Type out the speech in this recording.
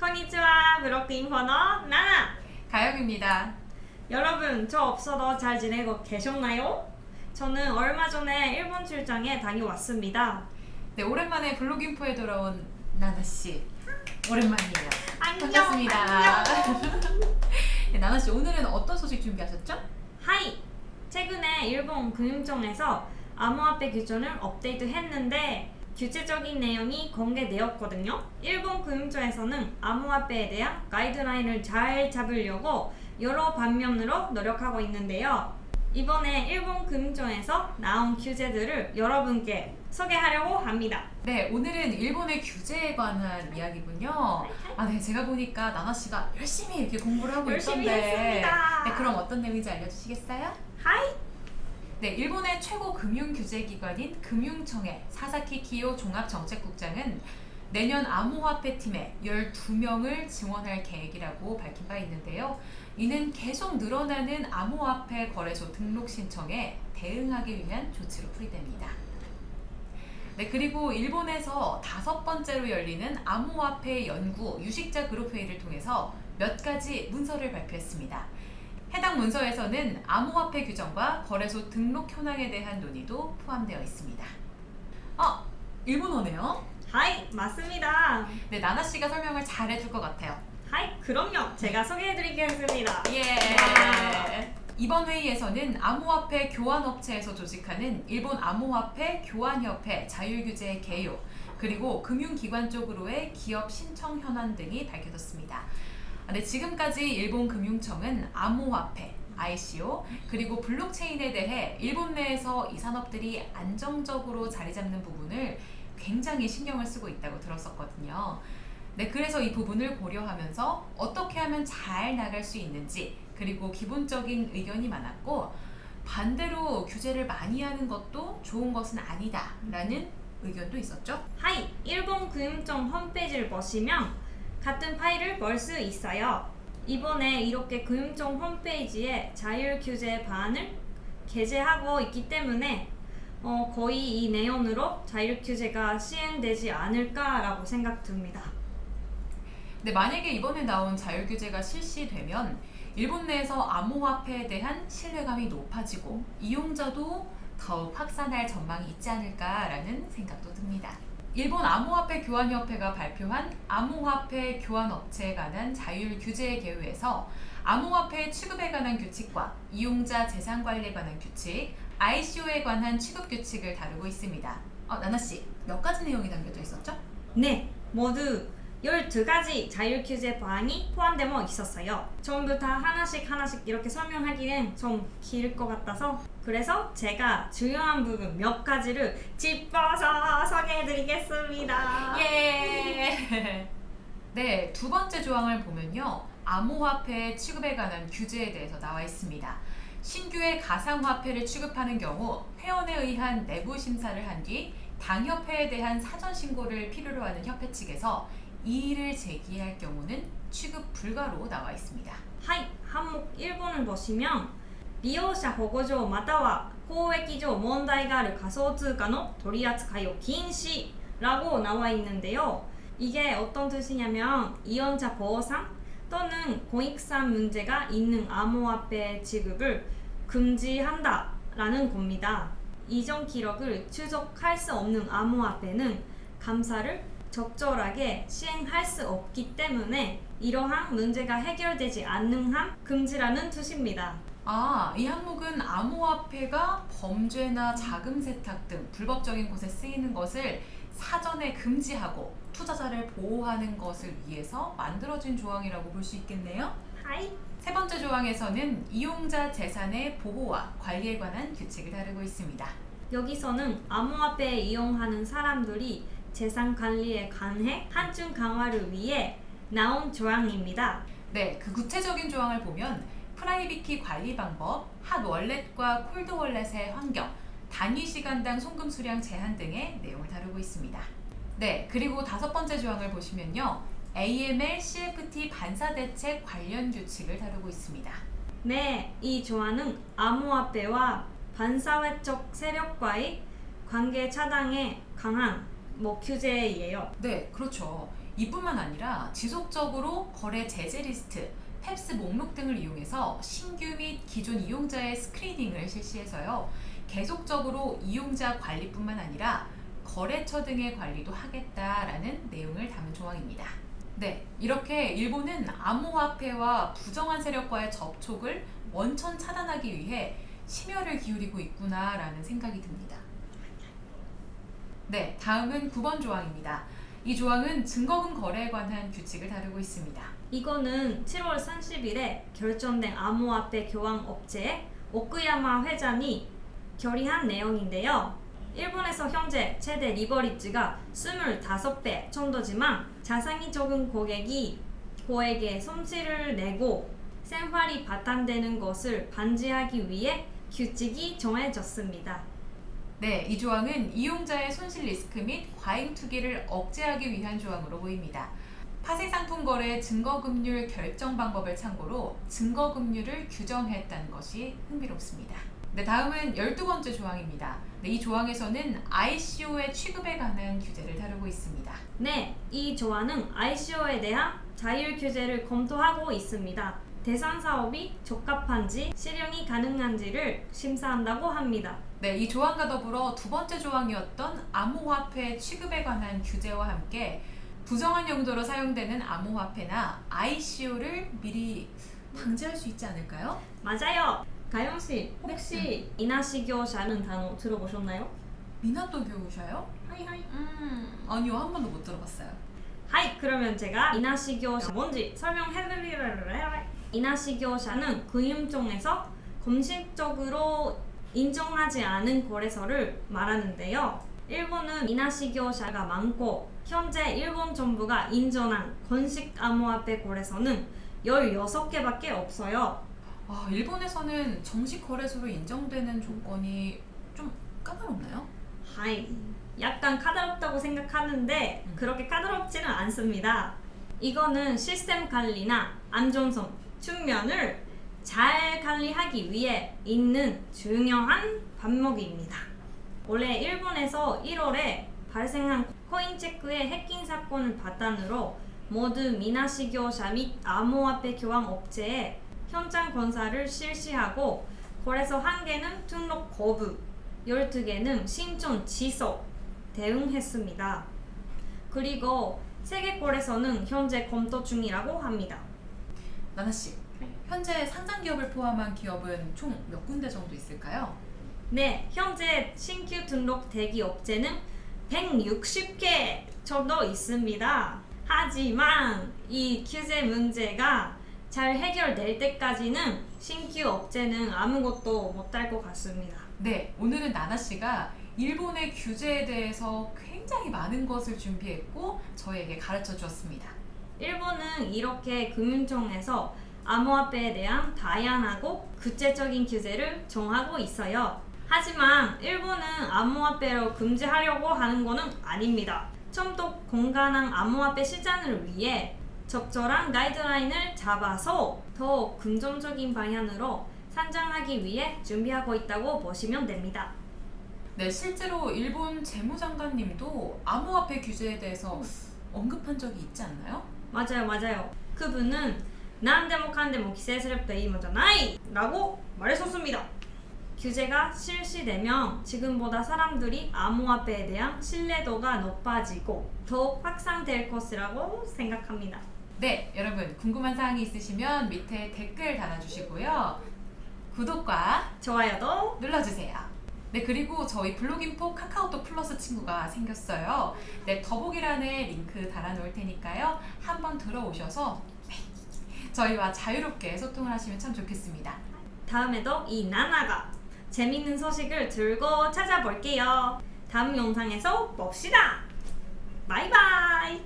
こんにちは. 블록인포의 나나. 가영입니다. 여러분, 저 없어도 잘 지내고 계셨나요? 저는 얼마 전에 일본 출장에 다녀왔습니다. 네, 오랜만에 블록인포에 돌아온 나나 씨. 오랜만이에요. 안녕, 반갑습니다. 안녕. 네, 나나 씨 오늘은 어떤 소식 준비하셨죠? はい! 최근에 일본 금융청에서 암호화폐 규정을 업데이트 했는데 규제적인 내용이 공개되었거든요. 일본 금융청에서는 암호화폐에 대한 가이드라인을 잘 잡으려고 여러 방면으로 노력하고 있는데요. 이번에 일본 금융청에서 나온 규제들을 여러분께 소개하려고 합니다. 네, 오늘은 일본의 규제에 관한 이야기군요. 아, 네, 제가 보니까 나나 씨가 열심히 이렇게 공부를 하고 열심히 있던데. 했습니다. 네, 그럼 어떤 내용인지 알려주시겠어요? 하이! 네, 일본의 최고 금융 규제 기관인 금융청의 사사키 키요 종합정책국장은 내년 암호화폐 팀에 12명을 증원할 계획이라고 밝힌 바 있는데요. 이는 계속 늘어나는 암호화폐 거래소 등록 신청에 대응하기 위한 조치로 풀이됩니다. 네, 그리고 일본에서 다섯 번째로 열리는 암호화폐 연구 유식자 그룹 회의를 통해서 몇 가지 문서를 발표했습니다. 해당 문서에서는 암호화폐 규정과 거래소 등록 현황에 대한 논의도 포함되어 있습니다. 아, 일본어네요. はい! 맞습니다. 네, 나나 씨가 설명을 잘 해줄 것 같아요. はい! 그럼요. 제가 소개해드리겠습니다. 예. 이번 회의에서는 암호화폐 교환업체에서 조직하는 일본 암호화폐 교환협회 자율규제 개요 그리고 금융기관 쪽으로의 기업 신청 현황 등이 밝혀졌습니다. 네, 지금까지 일본 금융청은 암호화폐, ICO 그리고 블록체인에 대해 일본 내에서 이 산업들이 안정적으로 자리 잡는 부분을 굉장히 신경을 쓰고 있다고 들었었거든요. 네, 그래서 이 부분을 고려하면서 어떻게 하면 잘 나갈 수 있는지 그리고 기본적인 의견이 많았고 반대로 규제를 많이 하는 것도 좋은 것은 아니다 라는 의견도 있었죠. 하이! 일본 금융청 홈페이지를 보시면 같은 파일을 볼 수 있어요. 이번에 이렇게 금융청 홈페이지에 자율 규제 방안을 게재하고 있기 때문에 어, 거의 이 내용으로 자율 규제가 시행되지 않을까라고 생각 듭니다. 근데 만약에 이번에 나온 자율규제가 실시되면 일본 내에서 암호화폐에 대한 신뢰감이 높아지고 이용자도 더욱 확산할 전망이 있지 않을까라는 생각도 듭니다. 일본 암호화폐 교환협회가 발표한 암호화폐 교환업체에 관한 자율 규제 개요에서 암호화폐 취급에 관한 규칙과 이용자 재산 관리에 관한 규칙, ICO에 관한 취급 규칙을 다루고 있습니다. 어, 나나 씨, 몇 가지 내용이 담겨져 있었죠? 네, 모두 12가지 자율 규제 방안이 포함되어 있었어요. 전부 다 하나씩 하나씩 이렇게 설명하기엔 좀 길 것 같아서 그래서 제가 중요한 부분 몇 가지를 짚어서 소개해드리겠습니다. 예. 네, 두 번째 조항을 보면요. 암호화폐 취급에 관한 규제에 대해서 나와 있습니다. 신규의 가상화폐를 취급하는 경우 회원에 의한 내부 심사를 한 뒤 당협회에 대한 사전 신고를 필요로 하는 협회 측에서 이의를 제기할 경우는 취급 불가로 나와 있습니다. 하이, 항목 1번을 보시면 利用者保護上または公益上問題がある仮想通貨の取り扱いを禁止라고 나와 있는데요. 이게 어떤 뜻이냐면 이연자 보호상 또는 공익상 문제가 있는 암호화폐 지급을 금지한다 라는 겁니다. 이전 기록을 추적할 수 없는 암호화폐는 감사를 적절하게 시행할 수 없기 때문에 이러한 문제가 해결되지 않는 한 금지라는 뜻입니다. 아, 이 항목은 암호화폐가 범죄나 자금 세탁 등 불법적인 곳에 쓰이는 것을 사전에 금지하고 투자자를 보호하는 것을 위해서 만들어진 조항이라고 볼 수 있겠네요. はい. 세 번째 조항에서는 이용자 재산의 보호와 관리에 관한 규칙을 다루고 있습니다. 여기서는 암호화폐 이용하는 사람들이 재산 관리에 관해 한층 강화를 위해 나온 조항입니다. 네, 그 구체적인 조항을 보면 private key 관리 방법, hot wallet과 cold wallet의 환경, 단위 시간당 송금 수량 제한 등의 내용을 다루고 있습니다. 네, 그리고 다섯 번째 조항을 보시면요. AML, CFT 반사 대책 관련 규칙을 다루고 있습니다. 네, 이 조항은 암호화폐와 반사회적 세력과의 관계 차단에 강한 뭐 규제예요. 네, 그렇죠. 이뿐만 아니라 지속적으로 거래 제재 리스트, PEPs 목록 등을 이용해서 신규 및 기존 이용자의 screening을 실시해서요. 계속적으로 이용자 관리뿐만 아니라 거래처 등의 관리도 하겠다라는 내용을 담은 조항입니다. 네, 이렇게 일본은 암호화폐와 부정한 세력과의 접촉을 원천 차단하기 위해 심혈을 기울이고 있구나라는 생각이 듭니다. 네, 다음은 9번 조항입니다. 이 조항은 증거금 거래에 관한 규칙을 다루고 있습니다. 이거는 7월 30일에 결정된 암호화폐 교환 업체의 오크야마 회장이 결의한 내용인데요. 일본에서 현재 최대 리버리지가 25배 정도지만 자산이 적은 고객이 고액의 손실을 내고 생활이 바탕되는 것을 방지하기 위해 규칙이 정해졌습니다. 네, 이 조항은 이용자의 손실 리스크 및 과잉 투기를 억제하기 위한 조항으로 보입니다. 파생 상품 거래 증거금률 결정 방법을 참고로 증거금률을 규정했다는 것이 흥미롭습니다. 네, 다음은 12번째 조항입니다. 네, 이 조항에서는 ICO의 취급에 관한 규제를 다루고 있습니다. 네, 이 조항은 ICO에 대한 자율 규제를 검토하고 있습니다. 대상 사업이 적합한지 실현이 가능한지를 심사한다고 합니다. 네, 이 조항과 더불어 두 번째 조항이었던 암호화폐 취급에 관한 규제와 함께 부정한 용도로 사용되는 암호화폐나 ICO를 미리 방지할 수 있지 않을까요? 맞아요. 가영 씨, 혹시 이나시 교사는 단어 들어보셨나요? 미나토 교우셔요? はいはい. 음, 아니요, 한 번도 못 들어봤어요. はい, 그러면 제가 이나시 교사 뭔지 설명해드리려고 이나시 교사는 금융청에서 공식적으로 인정하지 않은 거래소를 말하는데요. 일본은 이나시 교사가 많고 현재 일본 정부가 인정한 공식 암호화폐 거래소는 16개밖에 없어요. 아, 일본에서는 정식 거래소로 인정되는 조건이 좀 까다롭나요? 하이. 약간 까다롭다고 생각하는데 음. 그렇게 까다롭지는 않습니다. 이거는 시스템 관리나 안전성 측면을 잘 관리하기 위해 있는 중요한 반목입니다. 원래 일본에서 1월에 발생한 코인체크의 해킹 사건을 바탕으로 모두 미나시 교사 및 암호화폐 교환 업체에 현장 검사를 실시하고 거래소 1개는 등록 거부, 12개는 신청 취소 대응했습니다. 그리고 세계 거래소는 현재 검토 중이라고 합니다. 나나 씨, 현재 상장 기업을 포함한 기업은 총 몇 군데 정도 있을까요? 네, 현재 신규 등록 대기 업체는 160개 정도 있습니다. 하지만 이 규제 문제가 잘 해결될 때까지는 신규 업체는 아무것도 못할 것 같습니다. 네, 오늘은 나나 씨가 일본의 규제에 대해서 굉장히 많은 것을 준비했고 저에게 가르쳐 주었습니다. 일본은 이렇게 금융청에서 암호화폐에 대한 다양하고 구체적인 규제를 정하고 있어요. 하지만 일본은 암호화폐로 금지하려고 하는 것은 아닙니다. 좀더 건강한 암호화폐 시장을 위해 적절한 가이드라인을 잡아서 더 긍정적인 방향으로 상장하기 위해 준비하고 있다고 보시면 됩니다. 네, 실제로 일본 재무장관님도 암호화폐 규제에 대해서 언급한 적이 있지 않나요? 맞아요 맞아요. 그분은 난데모 뭐 칸데모 뭐 기세스럽다 이모잖아이! 라고 말했었습니다. 규제가 실시되면 지금보다 사람들이 암호화폐에 대한 신뢰도가 높아지고 더욱 확산될 것이라고 생각합니다. 네 여러분 궁금한 사항이 있으시면 밑에 댓글 달아주시고요. 구독과 좋아요도 눌러주세요. 네, 그리고 저희 블로깅포 카카오톡 플러스 친구가 생겼어요. 네, 더보기란에 링크 달아놓을 테니까요. 한번 들어오셔서 네, 저희와 자유롭게 소통을 하시면 참 좋겠습니다. 다음에도 이 나나가 재밌는 소식을 들고 찾아볼게요. 다음 영상에서 봅시다. 바이바이.